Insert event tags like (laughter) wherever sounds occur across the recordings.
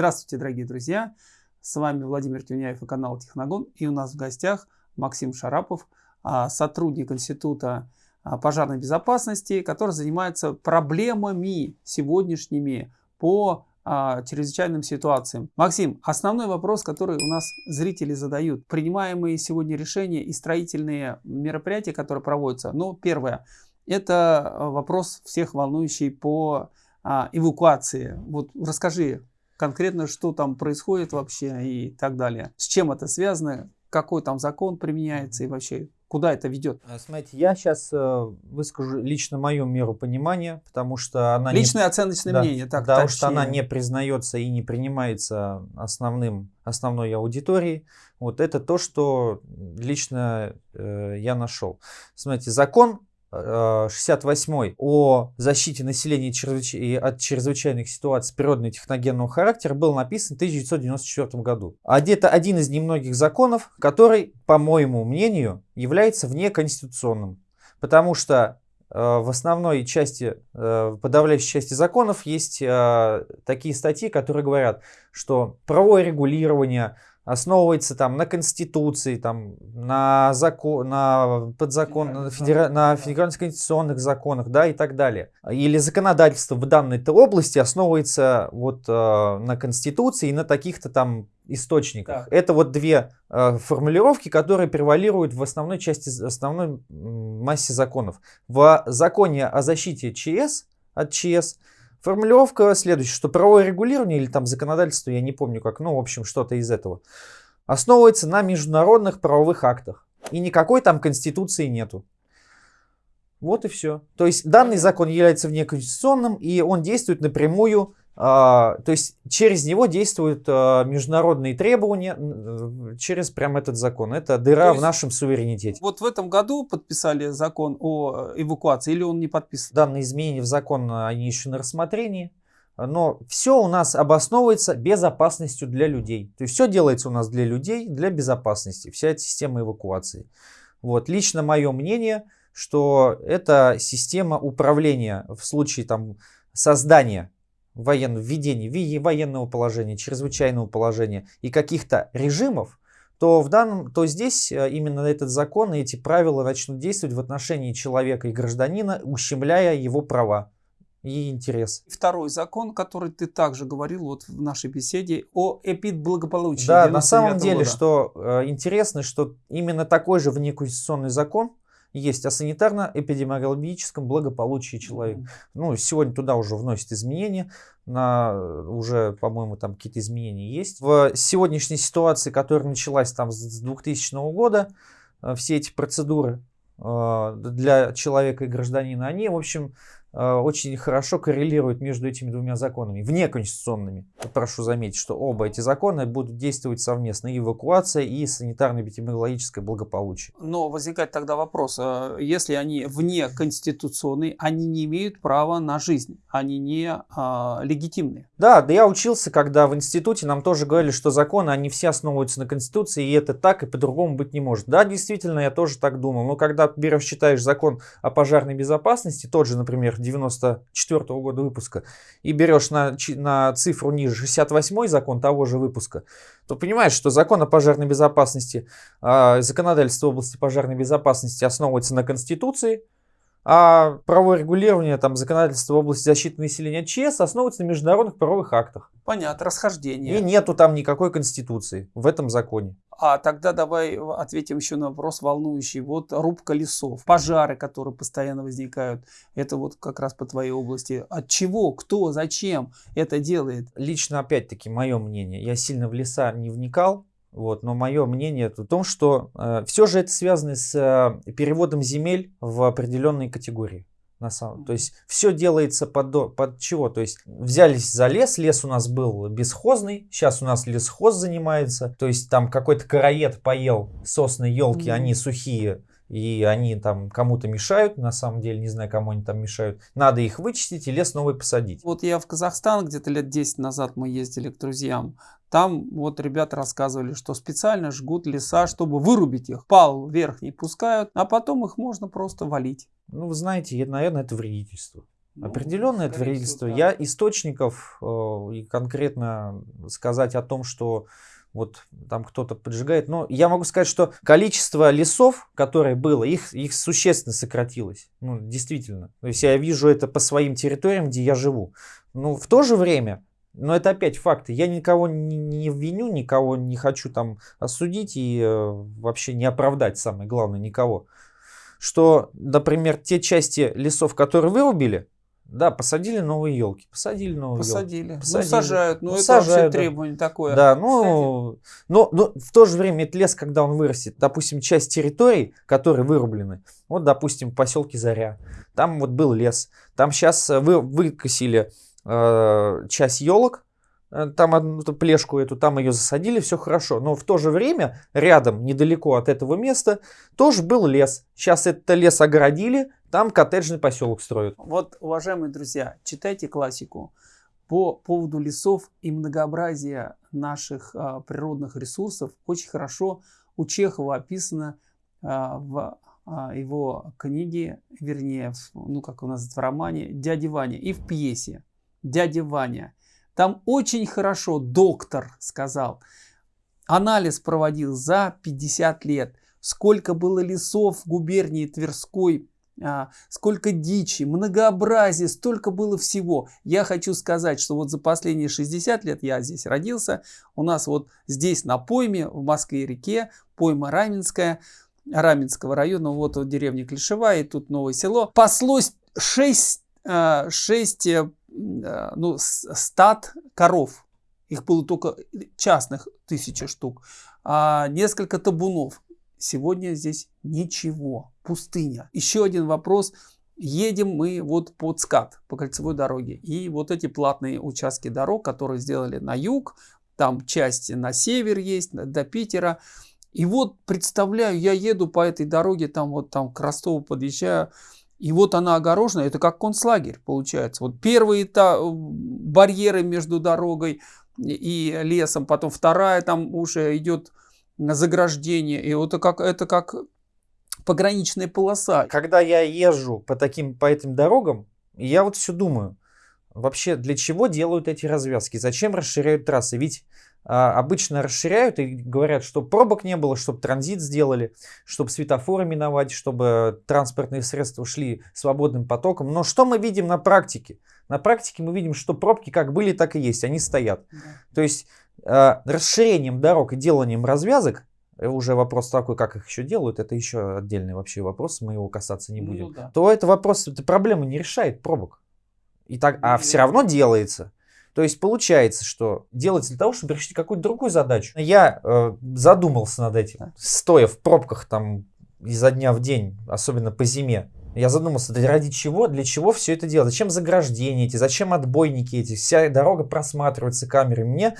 Здравствуйте, дорогие друзья! С вами Владимир Тюняев и канал Техногон. И у нас в гостях Максим Шарапов, а, сотрудник Института а, пожарной безопасности, который занимается проблемами сегодняшними по а, чрезвычайным ситуациям. Максим, основной вопрос, который у нас зрители задают. Принимаемые сегодня решения и строительные мероприятия, которые проводятся. Ну, первое, это вопрос всех волнующий по эвакуации. Вот расскажи, конкретно, что там происходит вообще и так далее. С чем это связано, какой там закон применяется и вообще куда это ведет? А, смотрите, я сейчас э, выскажу лично мою меру понимания, потому что она... Личное не... оценочное да, мнение, так Потому точнее. что она не признается и не принимается основным, основной аудиторией. Вот это то, что лично э, я нашел. Смотрите, закон 68 о защите населения чрезвыч... от чрезвычайных ситуаций природного и техногенного характера был написан в 1994 году. А это один из немногих законов, который, по моему мнению, является внеконституционным. Потому что э, в основной части, э, подавляющей части законов есть э, такие статьи, которые говорят, что правовое регулирование, основывается там на конституции, там, на, закон, на подзакон, на, федера, на федеральных конституционных законах, да, и так далее. Или законодательство в данной области основывается вот э, на конституции и на таких-то там источниках. Да. Это вот две э, формулировки, которые превалируют в основной части, основной массе законов. В законе о защите ЧС от ЧС Формулировка следующая, что правовое регулирование или там законодательство, я не помню как, ну, в общем, что-то из этого, основывается на международных правовых актах. И никакой там конституции нету. Вот и все. То есть данный закон является внеконституционным, и он действует напрямую то есть через него действуют а, международные требования, через прям этот закон. Это дыра в нашем суверенитете. Вот в этом году подписали закон о эвакуации или он не подписан? Данные изменения в закон, они еще на рассмотрении. Но все у нас обосновывается безопасностью для людей. То есть все делается у нас для людей, для безопасности. Вся эта система эвакуации. Вот. Лично мое мнение, что это система управления в случае там, создания военного, введения военного положения, чрезвычайного положения и каких-то режимов, то, в данном, то здесь э, именно этот закон и эти правила начнут действовать в отношении человека и гражданина, ущемляя его права и интерес. Второй закон, который ты также говорил вот в нашей беседе о эпидблагополучии. Да, на самом деле, года. что э, интересно, что именно такой же внеконституционный закон есть о санитарно-эпидемиологическом благополучии человека. Ну, сегодня туда уже вносят изменения, на, уже, по-моему, там какие-то изменения есть. В сегодняшней ситуации, которая началась там с 2000 года, э, все эти процедуры э, для человека и гражданина, они, в общем, очень хорошо коррелирует между этими двумя законами, внеконституционными. Прошу заметить, что оба эти закона будут действовать совместно, и эвакуация, и санитарно-эпидемиологическое благополучие. Но возникает тогда вопрос, э, если они внеконституционные, они не имеют права на жизнь, они не а, легитимны. Да, да я учился, когда в институте нам тоже говорили, что законы, они все основываются на Конституции, и это так, и по-другому быть не может. Да, действительно, я тоже так думал, но когда берешь, читаешь закон о пожарной безопасности, тот же, например, 94 -го года выпуска, и берешь на, на цифру ниже 68 закон того же выпуска, то понимаешь, что закон о пожарной безопасности, э, законодательство в области пожарной безопасности основывается на Конституции, а правовое регулирование, там, законодательство в области защиты населения ЧС основывается на международных правовых актах. Понятно, расхождение. И нету там никакой конституции в этом законе. А тогда давай ответим еще на вопрос волнующий. Вот рубка лесов, пожары, которые постоянно возникают. Это вот как раз по твоей области. От чего, кто, зачем это делает? Лично, опять-таки, мое мнение. Я сильно в леса не вникал. Вот, но мое мнение в том, что э, все же это связано с э, переводом земель в определенные категории. На самом, то есть все делается под, под чего? То есть взялись за лес, лес у нас был бесхозный, сейчас у нас лесхоз занимается. То есть там какой-то короед поел сосны, елки, mm-hmm. они сухие, и они там кому-то мешают, на самом деле, не знаю, кому они там мешают. Надо их вычистить и лес новый посадить. Вот я в Казахстан где-то лет 10 назад мы ездили к друзьям. Там вот ребята рассказывали, что специально жгут леса, чтобы вырубить их. Пал вверх не пускают, а потом их можно просто валить. Ну, вы знаете, наверное, это вредительство. Ну, Определенное это вредительство. Да. Я источников э, и конкретно сказать о том, что вот там кто-то поджигает. Но я могу сказать, что количество лесов, которое было, их, их существенно сократилось. Ну, действительно. То есть я вижу это по своим территориям, где я живу. Но в то же время, но это опять факты, я никого не, не виню, никого не хочу там осудить и э, вообще не оправдать, самое главное, никого. Что, например, те части лесов, которые вырубили, да, посадили новые елки. Посадили новые посадили. елки. Посадили. Ну, сажают. Ну, ну это сажают, вообще требование такое. Да, ну, но, но в то же время этот лес, когда он вырастет, допустим, часть территорий, которые вырублены, вот, допустим, в поселке Заря, там вот был лес, там сейчас э, вы, выкосили э, часть елок, там одну плешку эту, там ее засадили, все хорошо. Но в то же время рядом, недалеко от этого места, тоже был лес. Сейчас этот лес огородили, там коттеджный поселок строят. Вот, уважаемые друзья, читайте классику. По поводу лесов и многообразия наших а, природных ресурсов очень хорошо у Чехова описано а, в а, его книге, вернее, в, ну как у нас в романе «Дядя Ваня» и в пьесе «Дядя Ваня». Там очень хорошо доктор сказал, анализ проводил за 50 лет, сколько было лесов в губернии Тверской, а, сколько дичи, многообразие, столько было всего. Я хочу сказать, что вот за последние 60 лет я здесь родился, у нас вот здесь на пойме, в Москве-реке, пойма Раменская, Раменского района, вот, вот деревня Клишевая, и тут новое село, паслось 6, 6 Э, ну, стад коров. Их было только частных тысячи штук. А несколько табунов. Сегодня здесь ничего. Пустыня. Еще один вопрос. Едем мы вот под скат, по кольцевой дороге. И вот эти платные участки дорог, которые сделали на юг, там части на север есть, до Питера. И вот представляю, я еду по этой дороге, там вот там к Ростову подъезжаю, и вот она огорожена, это как концлагерь получается. Вот первые та, барьеры между дорогой и лесом, потом вторая там уже идет заграждение. И вот это как, это как пограничная полоса. Когда я езжу по, таким, по этим дорогам, я вот все думаю, вообще для чего делают эти развязки? Зачем расширяют трассы? Ведь обычно расширяют и говорят, что пробок не было, чтобы транзит сделали, чтобы светофоры миновать, чтобы транспортные средства шли свободным потоком. Но что мы видим на практике? На практике мы видим, что пробки как были, так и есть, они стоят. Да. То есть э, расширением дорог и деланием развязок, э, уже вопрос такой, как их еще делают, это еще отдельный вообще вопрос, мы его касаться не ну будем, ну, да. то это вопрос, эта проблема не решает пробок. И так, а все равно делается. То есть получается, что делается для того, чтобы решить какую-то другую задачу. Я э, задумался над этим, стоя в пробках там изо дня в день, особенно по зиме. Я задумался, да ради чего, для чего все это делать? Зачем заграждения эти, зачем отбойники эти? Вся дорога просматривается камерой. Мне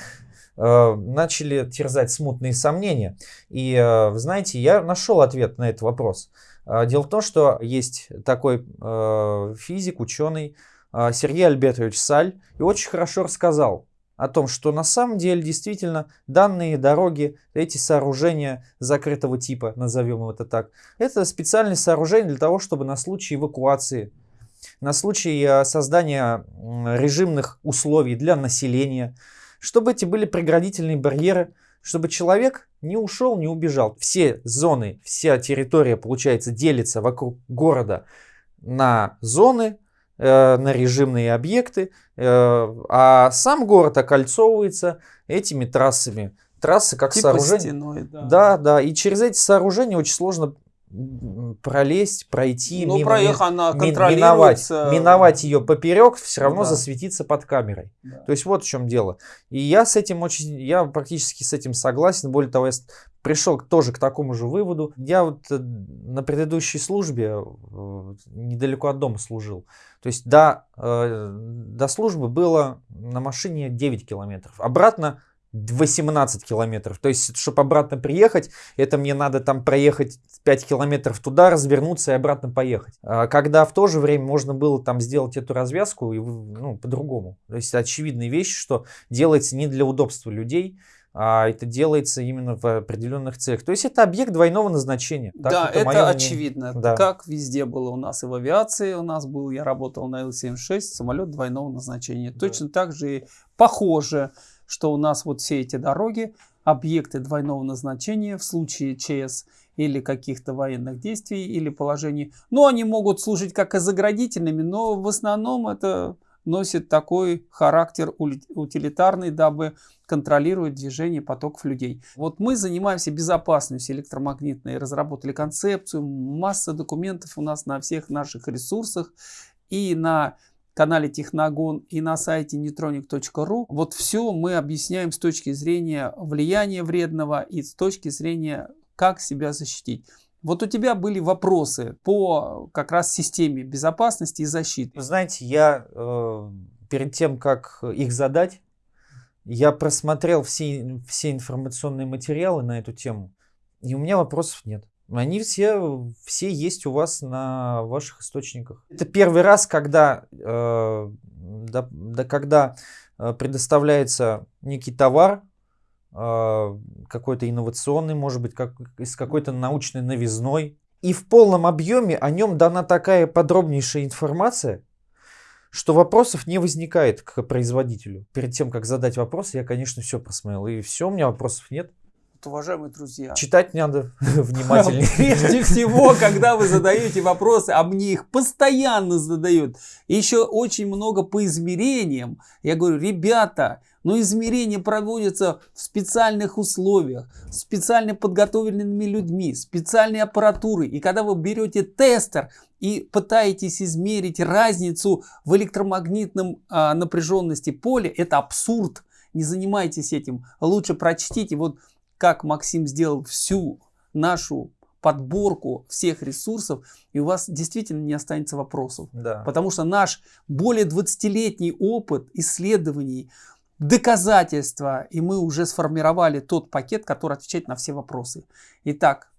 э, начали терзать смутные сомнения. И, э, вы знаете, я нашел ответ на этот вопрос. Э, дело в том, что есть такой э, физик, ученый, Сергей Альбертович Саль и очень хорошо рассказал о том, что на самом деле действительно данные дороги, эти сооружения закрытого типа, назовем это так, это специальные сооружения для того, чтобы на случай эвакуации, на случай а, создания режимных условий для населения, чтобы эти были преградительные барьеры, чтобы человек не ушел, не убежал. Все зоны, вся территория, получается, делится вокруг города на зоны, на режимные объекты, э, а сам город окольцовывается этими трассами. Трассы как типа сооружение. Стеной, да. да, да. И через эти сооружения очень сложно пролезть, пройти, ну, мимо, проехать, она миновать, миновать ее поперек, все равно да. засветиться под камерой. Да. То есть вот в чем дело. И я с этим очень, я практически с этим согласен. Более того, я пришел тоже к такому же выводу. Я вот э, на предыдущей службе э, недалеко от дома служил. То есть до, э, до службы было на машине 9 километров. Обратно 18 километров. То есть, чтобы обратно приехать, это мне надо там проехать 5 километров туда, развернуться и обратно поехать. А когда в то же время можно было там сделать эту развязку и, ну, по-другому. То есть, очевидная вещь, что делается не для удобства людей, а это делается именно в определенных целях. То есть это объект двойного назначения. Так, да, это, это очевидно. Да. Как везде было у нас и в авиации у нас был, я работал на Ил-76, самолет двойного назначения. Да. Точно так же и похоже, что у нас вот все эти дороги, объекты двойного назначения в случае ЧС или каких-то военных действий или положений. Ну, они могут служить как и заградительными, но в основном это носит такой характер утилитарный, дабы контролировать движение потоков людей. Вот мы занимаемся безопасностью электромагнитной, разработали концепцию, масса документов у нас на всех наших ресурсах и на канале Техногон и на сайте neutronic.ru. Вот все мы объясняем с точки зрения влияния вредного и с точки зрения как себя защитить. Вот у тебя были вопросы по как раз системе безопасности и защиты. знаете, я э, перед тем, как их задать, я просмотрел все, все информационные материалы на эту тему, и у меня вопросов нет. Они все, все есть у вас на ваших источниках. Это первый раз, когда, э, да, да, когда э, предоставляется некий товар, а, какой-то инновационный, может быть, как, с какой-то научной новизной. И в полном объеме о нем дана такая подробнейшая информация, что вопросов не возникает к производителю. Перед тем, как задать вопрос, я, конечно, все просмотрел. И все, у меня вопросов нет. Уважаемые друзья. Читать надо (laughs) внимательнее. (laughs) Прежде всего, когда вы задаете вопросы, а мне их постоянно задают, еще очень много по измерениям. Я говорю, ребята, но измерения проводятся в специальных условиях, специально подготовленными людьми, специальной аппаратурой. И когда вы берете тестер и пытаетесь измерить разницу в электромагнитном а, напряженности поля, это абсурд. Не занимайтесь этим. Лучше прочтите, вот как Максим сделал всю нашу подборку всех ресурсов, и у вас действительно не останется вопросов. Да. Потому что наш более 20-летний опыт исследований, доказательства, и мы уже сформировали тот пакет, который отвечает на все вопросы. Итак,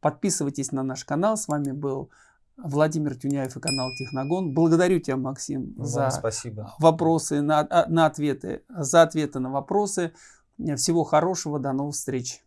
подписывайтесь на наш канал. С вами был Владимир Тюняев и канал Техногон. Благодарю тебя, Максим, Вам за спасибо. вопросы, на, а, на ответы, за ответы на вопросы. Всего хорошего, до новых встреч.